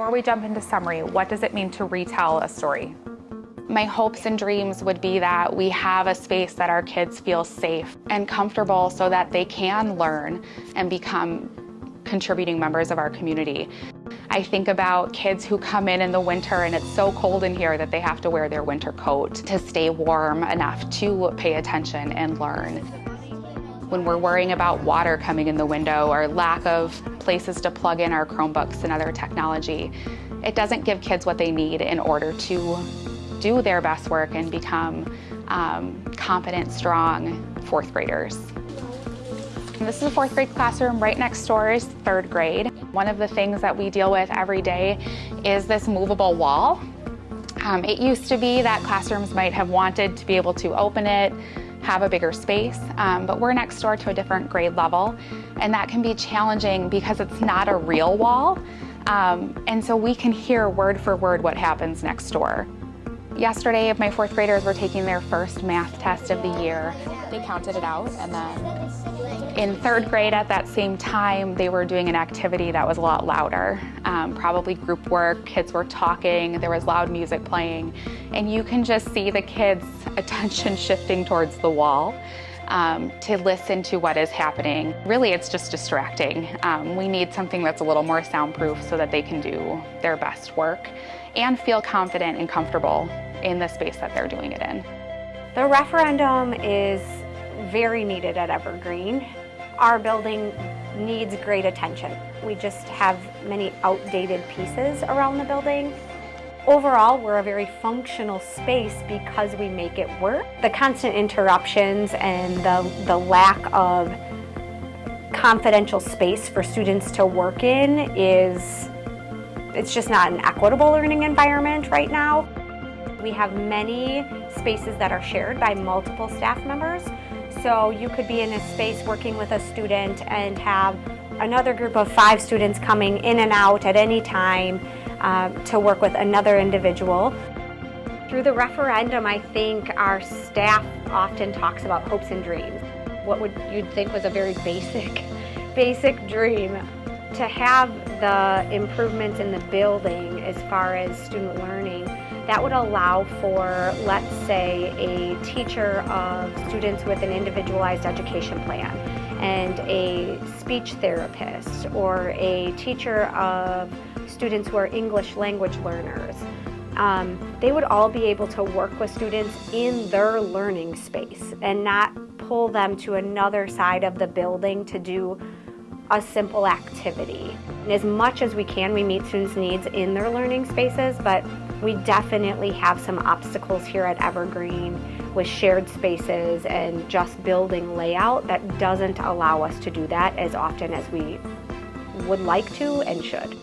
Before we jump into summary, what does it mean to retell a story? My hopes and dreams would be that we have a space that our kids feel safe and comfortable so that they can learn and become contributing members of our community. I think about kids who come in in the winter and it's so cold in here that they have to wear their winter coat to stay warm enough to pay attention and learn. When we're worrying about water coming in the window or lack of places to plug in our Chromebooks and other technology, it doesn't give kids what they need in order to do their best work and become um, confident, strong fourth graders. This is a fourth grade classroom. Right next door is third grade. One of the things that we deal with every day is this movable wall. Um, it used to be that classrooms might have wanted to be able to open it, have a bigger space, um, but we're next door to a different grade level, and that can be challenging because it's not a real wall, um, and so we can hear word for word what happens next door. Yesterday, my fourth graders were taking their first math test of the year. They counted it out and then in third grade at that same time, they were doing an activity that was a lot louder. Um, probably group work, kids were talking, there was loud music playing, and you can just see the kids' attention shifting towards the wall. Um, to listen to what is happening. Really, it's just distracting. Um, we need something that's a little more soundproof so that they can do their best work and feel confident and comfortable in the space that they're doing it in. The referendum is very needed at Evergreen. Our building needs great attention. We just have many outdated pieces around the building. Overall, we're a very functional space because we make it work. The constant interruptions and the, the lack of confidential space for students to work in is, it's just not an equitable learning environment right now. We have many spaces that are shared by multiple staff members. So you could be in a space working with a student and have another group of five students coming in and out at any time uh, to work with another individual. Through the referendum, I think our staff often talks about hopes and dreams. What would you'd think was a very basic, basic dream. To have the improvements in the building as far as student learning that would allow for, let's say, a teacher of students with an individualized education plan and a speech therapist or a teacher of students who are English language learners. Um, they would all be able to work with students in their learning space and not pull them to another side of the building to do a simple activity. And as much as we can, we meet students' needs in their learning spaces, but we definitely have some obstacles here at Evergreen with shared spaces and just building layout that doesn't allow us to do that as often as we would like to and should.